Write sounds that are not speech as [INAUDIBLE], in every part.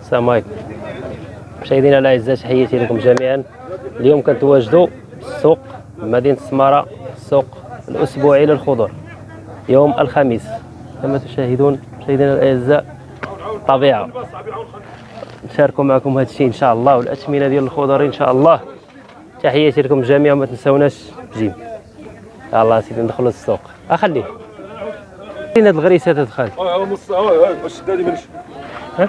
السلام عليكم. مشاهدينا الاعزاء تحياتي لكم جميعا. اليوم كنتواجدوا السوق مدينة السمارة السوق الأسبوعي للخضر يوم الخميس. كما تشاهدون مشاهدينا الاعزاء طبيعة. نشاركوا معكم هذا الشيء إن شاء الله والاثمنه ديال الخضر إن شاء الله. تحياتي لكم جميعا وما تنساوناش بجيم الله سيدي ندخلوا للسوق. أخليه. فين هاد الغريسة تدخل؟ آه آه باش دادي مانيش في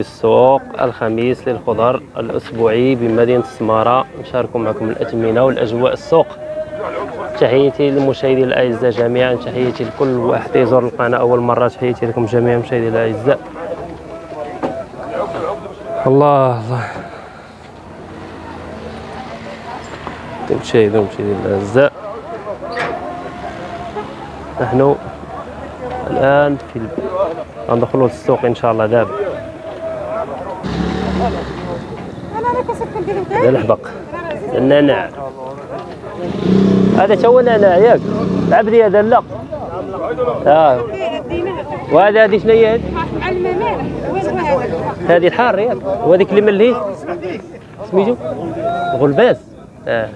السوق الخميس للخضر الأسبوعي بمدينة السمارة. نشارك معكم الأثمنة والأجواء السوق. تحياتي للمشاهدين الأعزاء جميعا. تحياتي لكل واحد يزور القناة أول مرة. تحياتي لكم جميعا مشاهدين الأعزاء. الله الله. مشاهدين مشاهدين الأعزاء نحن الآن في غندخلوا للسوق إن شاء الله دابا هذا الحبق النعناع هذا تو نعناع ياك. عبدي هذا لا آه. وهذا هذه شنو هي؟ هذه؟ هذه الحار ياك. وهذيك اللي ملهي سميتو غلباس آه.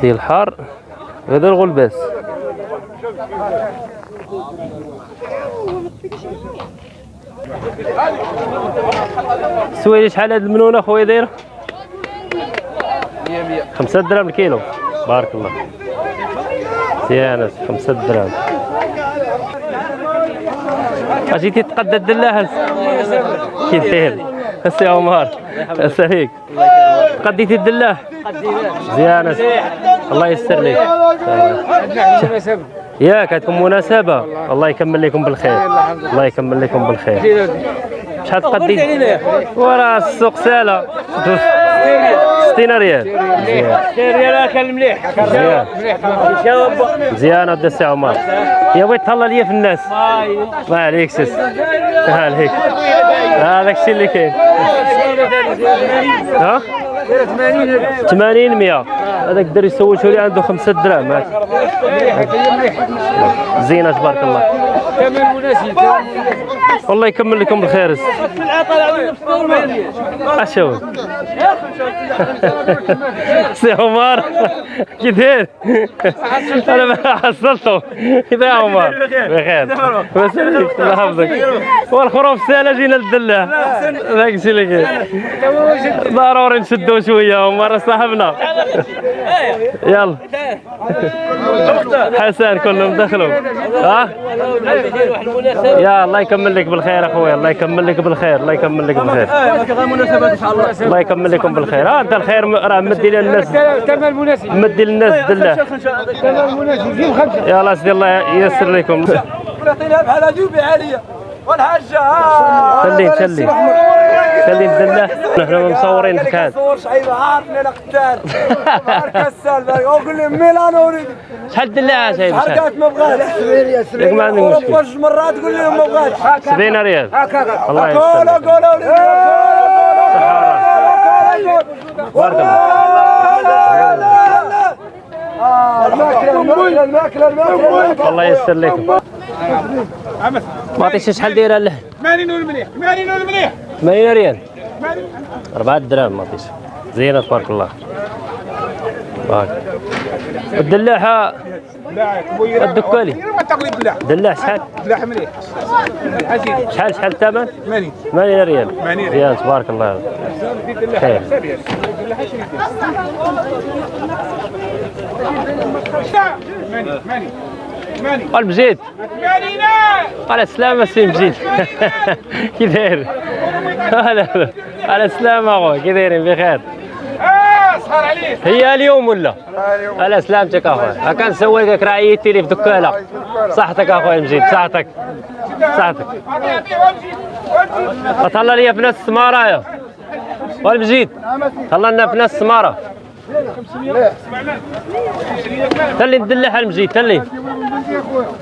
ديال الحار هذا الغلباس. سويلي شحال هاد المنونة خويا دايرة؟ 100 100 5 دراهم الكيلو. بارك الله. مزيانة 5 دراهم. اجيتي تقدى الدلاح كيف داير السي عمر. السليك قديتي الدلاح مزيانه الله يسر لك. ياك عندكم مناسبة. الله يكمل لكم بالخير. الله يكمل لكم بالخير. شحال تقدي؟ وراه السوق سالة 60 ريال. ريال كان مليح مزيان مزيان هذا السي عمر. يا بغيت تهلا ليا في الناس. ما عليك سيس ما عليك هذاك الشيء اللي كاين. ها؟ 80 100 هذاك الدري سولته لي عنده 5 دراهم. زينة تبارك الله. كمان مناسب. والله يكمل لكم بالخير أشوف. [LAUGHS] سي عمر. كي داير؟ [LAUGHS] أنا حصلته. يا عمر؟ بخير. بس الله يحفظك. والخروف ساله جينا للدلاع ذاك الشيء اللي كاين ضروري نشدو شوية عمر صاحبنا. يلا. حسن كلهم دخلوا. ها؟ يا الله يكمل لك بالخير اخويا الله يكمل لك بالخير الله يكمل لك بالخير. الله الله يكمل لكم بالخير. ها أنت الخير راه مدي للناس كمان مناسب مدي للناس دلة. كمان مناسب يا سيدي الله ييسر لكم. ونعطينا بحال جوبي عاليه والحاجة خليه خليه خليه الدله نحن مصورين في كان صور شعيبة. عارفني أنا قتال كسال. وقول لي ميلانو أريد. شحال دلاعه شايف شحال؟ حركات ما بغاش ياك ما عندك مشكل جوج مرات تقول لي ما بغاش 70 ريال. الله قولوا يستر قولوا لي بارك الله. الماكله الماكله الماكله الماكله الله ييسر لكم ما عطيتش شحال دايره اللحم 80 والمليح 80 والمليح 80 ريال 4 دراهم ما عطيتش. زينة تبارك الله. بارك الدلاحه الدكالي. دلاح شحال؟ لا مليح. شحال شحال الثمن؟ 80 8 ريال 8 ريال. تبارك الله. خير. قال مجيد. على السلامة سي مجيد. كي داير؟ على السلامة اخويا كي دايرين بخير. آه عليك. هي اليوم ولا؟ على سلامتك اخويا ها كان سوي لك رعيتي لي في دكالة. صحتك اخويا مجيد. صحتك. صحتك. تهلا لي في ناس السمارة يا. والمجيد تهلا لنا في ناس السمارة تلي ندلح المجيد تلي.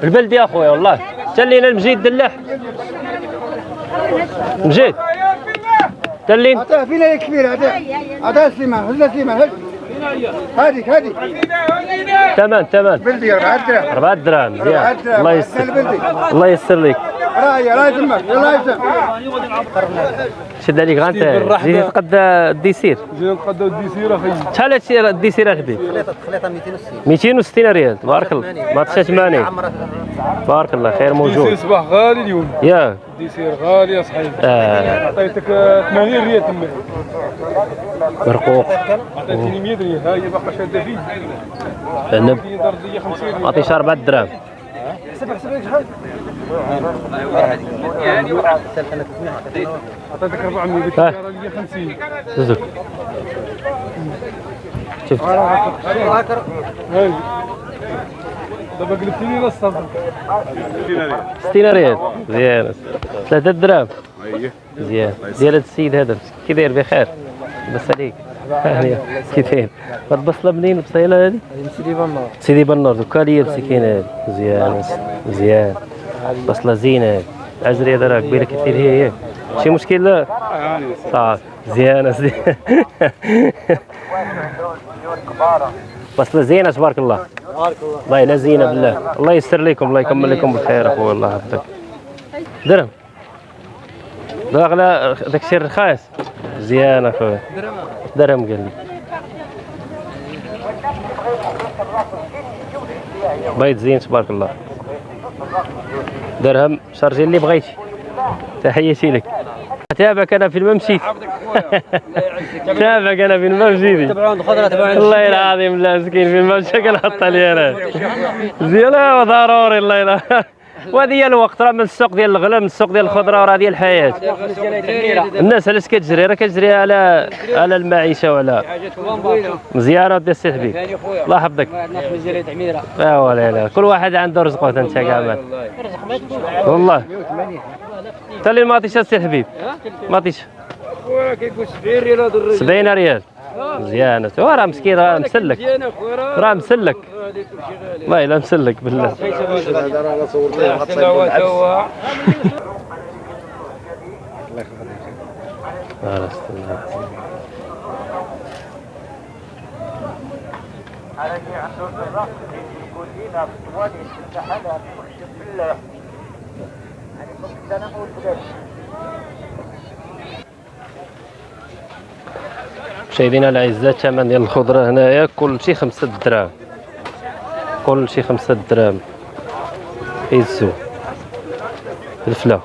البلدي اخويا والله. تلينا المجيد دلح مجيد. تلين عطاه فينا يا كبير عطاه. عطاه سليمان هز سليمان هز. هذيك هذيك ثمن ثمن بلدي 4 دراهم 4 دراهم. الله يسر. الله يسر لك. راهي يلا شد عليك غانت جيتي تقد الديسير. جينا نتقداو الديسير أخي. شحال هادشي الديسير الحبيب 260 ريال. تبارك الله. ما تسعة 80 تبارك الله خير موجود. صباح غالي اليوم. يا. ديسير غالي يا صاحبي آه. عطيتك آه، 80 ريال تما. برقوق عطيتني 100 ريال. ها هي باقا شادة فيه عنب هي درجه 50 ريال. عطيش 4 دراهم عطيتك 400 قلت ها. لك راه ليا 50 زوج شفت هاي دابا قلبتيني للصبر 60 ريال مزيان 3 دراهم مزيان ديال هذا السيد هذا كي داير بخير بس عليك هانية كي داير هاد البصله منين البصيله هذه سيدي بنور سيدي بنور دوكا ليا مسكين هذه مزيان مزيان بصله زينه العجريه راه قبيله كثير هي هي. شي مشكل لا صافي مزيان بصله زينه [LAUGHS] تبارك الله. والله لا زينه بالله. الله يستر لكم الله يكمل لكم بالخير اخويا الله يحفظك. درهم. داغلا داك الشيء رخاص مزيان اخويا درهم قال لي. بيض زين تبارك الله. درهم شارجي اللي بغيتي. تحياتي لك. تابعك أنا في الممشيت [LAUGHS] تابعك أنا في الممشيت والله العظيم لا مسكين في الممشى كنحط لي أنا. [LAUGHS] زين ضروري الله يلا. وهذه هي الوقت راه من السوق ديال الغلا من السوق ديال الخضرة وراه ديال الحياة. الناس علاش كتجري راه كتجري على على المعيشة وعلى مزيانة ديال السي حبيب. الله يحفظك. لا ولا لا كل واحد عنده رزقه انت كاع والله. انت اللي ما عطيش السي حبيب. ما عطيش كيقول 70 ريال هذا الرجل. 70 ريال. مزيانه هو راه مسكين راه مسلك. راه مسلك. والله إلا مسلك بالله. يحسن هو توا آه، لا مشاهدينا الأعزاء الثمن ديال الخضرة هنايا كل شيء خمسة دراهم. كل شيء خمسة دراهم. يزو الفلا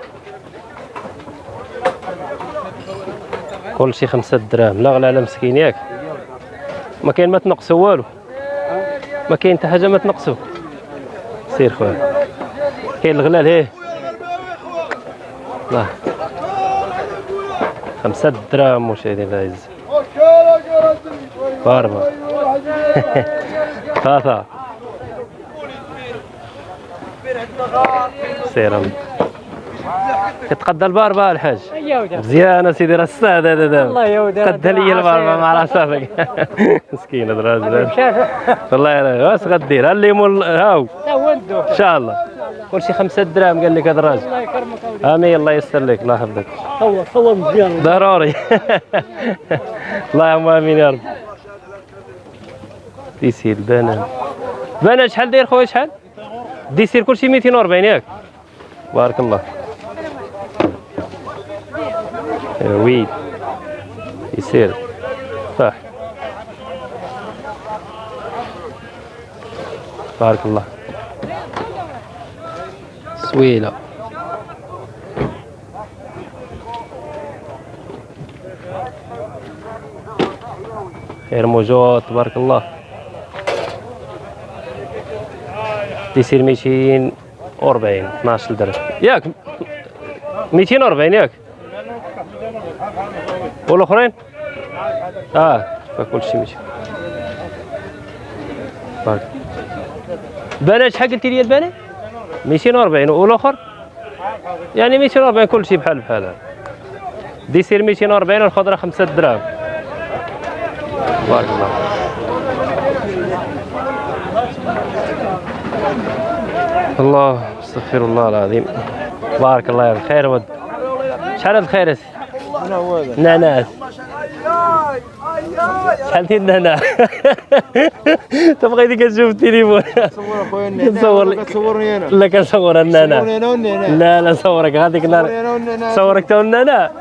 كل شيء خمسة دراهم. لا غلا على مسكين ياك. ما كاين ما تنقصوا والو. ما كاين حتى حاجة ما تنقصوا سير خويا. كاين الغلال هيه الله خمسة دراهم مشاهدينا الأعزاء. باربا. [LAUGHS] ثلاثة. سير. كتقدى الباربا الحاج. مزيان سيدي راه السعد هذا دابا الله يودي قد لي الباربا مع راسك [LAUGHS] مسكين هذا الراجل. والله يا واش غدير؟ ها الليمون هاو. إن شاء الله. كل شيء خمسة دراهم قال لك هذا الراجل. الله يكرمك آمين الله يستر لك الله يحفظك. صور صور مزيان. ضروري. [LAUGHS] اللهم آمين يا رب. ديسير بنان بنان شحال داير خويا شحال؟ ديسير كلشي 240 ياك. بارك الله وي يسير صح. بارك الله سويلة. خير موجود تبارك الله يصير 240 12 درهم ياك 240 ياك. والأخرين؟ آه فكل شيء 200 بارك. بنات شحال قلتي لي البنات 240 والأخر؟ يعني 240 كل شيء بحال بحال. ديسير 240 والخضرة 5 دراهم. بارك الله الله أستغفر الله العظيم. بارك الله يا خير ود. شحال هذا الخير نعناس شحال ديال هنا تبغي ديك تشوف التليفون؟ صور اخويا نصور لك. تصورني أنا. لا كنصور والنانا لا لا صورك. هذيك والنانا صورك تو النانا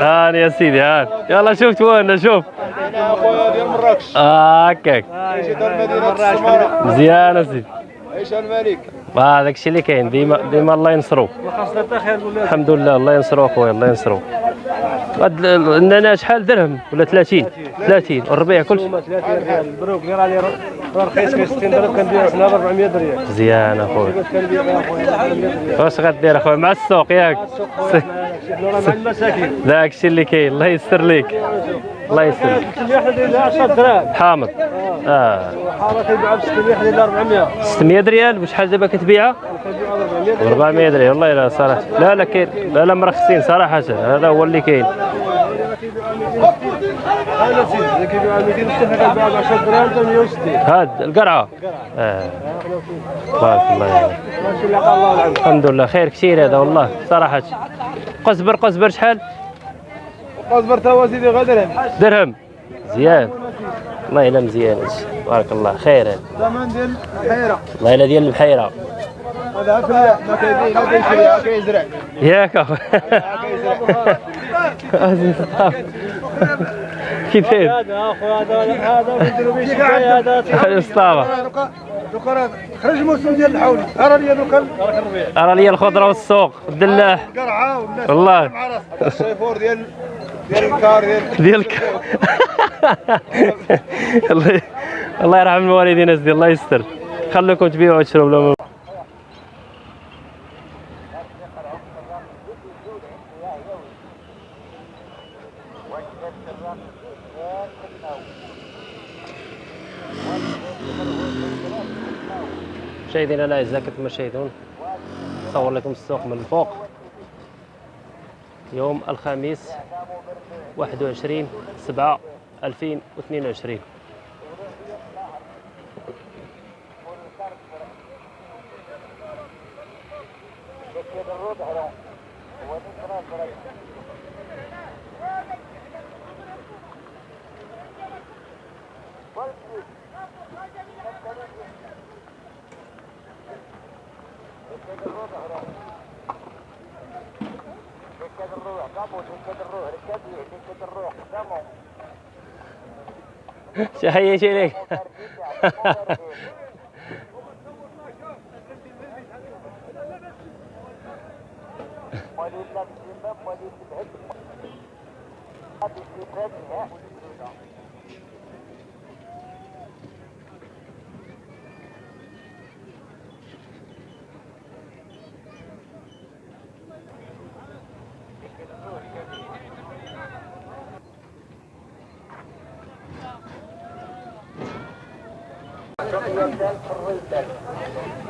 هاني يا سيدي هان يلا شوف وأنا شوف. أنا أخويا ديال مراكش هكاك. مدينه السماره مزيان اسيدي عيش الملك. هذاك الشيء اللي كاين ديما ديما الله ينصرو. الحمد لله الله ينصرو أخويا الله ينصرو. هاد ال- النانا شحال درهم ولا 30 30 والربيع كلشي 30 ريال البروك اللي راه راه رخيص كاين 60 درهم كندير سنه ب 400 ريال مزيان أخويا. كندير اخويا 400 ريال واش غدير أخويا؟ مع السوق ياك. مع المساكين. داك الشيء اللي كاين الله يستر ليك. الله يستر ليك اللي حنا دايرين 10 دراهم حامض آه. وحاره كيبيعها ب 600 حنا دايرين 400 600 ريال وشحال دابا كتبيعها؟ كنبيعها ب 400 ب 400 ريال. والله لا صراحة. لا لا كاين. لا لا مرخصين صراحة. هذا هو اللي كاين. أنا سيدي اللي كيبيعها 260 حنا كنبيعها ب 10 دراهم حتى 160 هاد القرعة. آه. بارك الله يعني. الحمد لله. خير كثير هذا والله. صراحة. قزبر قزبر شحال؟ أصبر توا سيدي غدر. درهم. مزيان والله الا مزيان. بارك الله. خير. هذا ثمن ديال الحيرة. والله الا ديال البحيره هذا فلاح ما كيبيع ما كيشري كيزرع ياك اخو عزيز صاحبي. كيف داير هذا اخويا هذا هذا الاسطابه دوكا خرج الموسم ديال الحولي أرى لي دوكا. أرى لي الخضرة والسوق. الدلاح. القرعه والناس. والله. مع راسها الشيفور ديال ديالك [LAUGHS] الله الله يرحم الوالدين اسدي الله يستر. خليكم تبيعوا وتشربوا لهم مشاهدينا الاعزاء كما تشاهدون نصور لكم السوق من الفوق. يوم الخميس 21 7 2022 تحياتي لك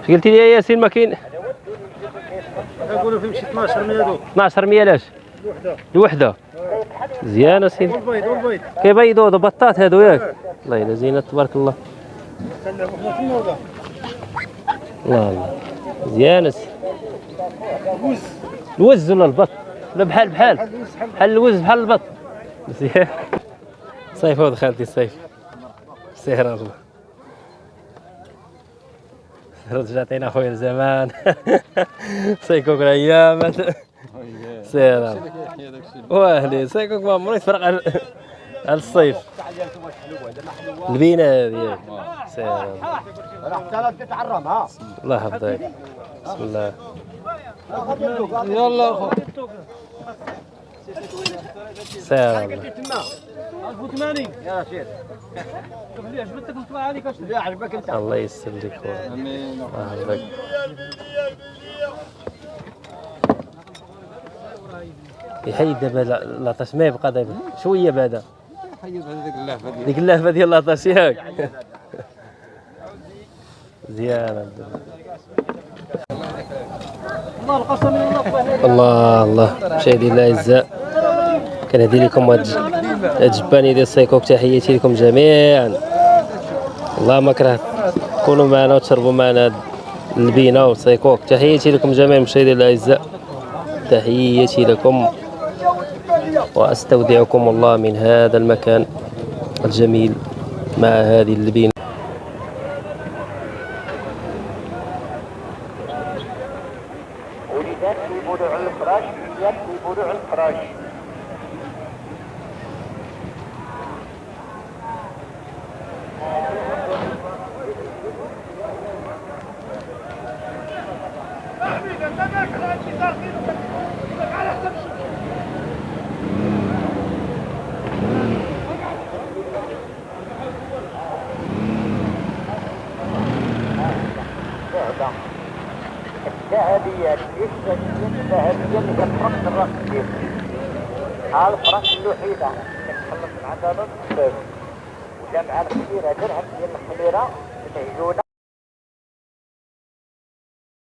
اش قلتي لي يا ياسين ما كاين؟ نقولوا في شي 12 مليون دوك 12 لاش الوحدة. مزيان سيدي والبيض والبيض. كيبيضوا بطات هادو ياك. الله يلا زينة تبارك الله. الله الله. مزيان سي الوز. ولا البط؟ لا بحال بحال. بحال الوز بحال البط. مزيان صيف هو خالتي صيف سير الله. رجعتينا خويا لزمان [LAUGHS] سيكوك الأيام. [LAUGHS] سير وأهلي. سيكوك ما عمري تفرق على على الصيف. البينة هذه. سير الله حتى تتعرم ها الله يحفظك. بسم الله. يلا اخو سير الله 1080 يا شيخ شوف لي عجبتك نطلع عليك اش اللي عجبك انت الله يسر يحيد دابا لا- لاطاش ما يبقى دابا شوية بعدا ديك اللهفه ديال لاطاش ياك مزيان الله الله. مشاهدينا الاعزاء كنهدي لكم هاد الجباني ديال السيكوك تحياتي لكم جميعا. الله ما كره تكونوا معنا وتشربوا معنا البينه والسيكوك تحياتي لكم جميعا مشاهدينا الاعزاء تحياتي لكم وأستودعكم الله من هذا المكان الجميل مع هذه اللبين الذهبية ليست الذهبية اللي الرقمية الفرق الوحيدة اللي تخلص من عندها الباب وجامعة الكبيرة درهم ديال الخميرة المهجونة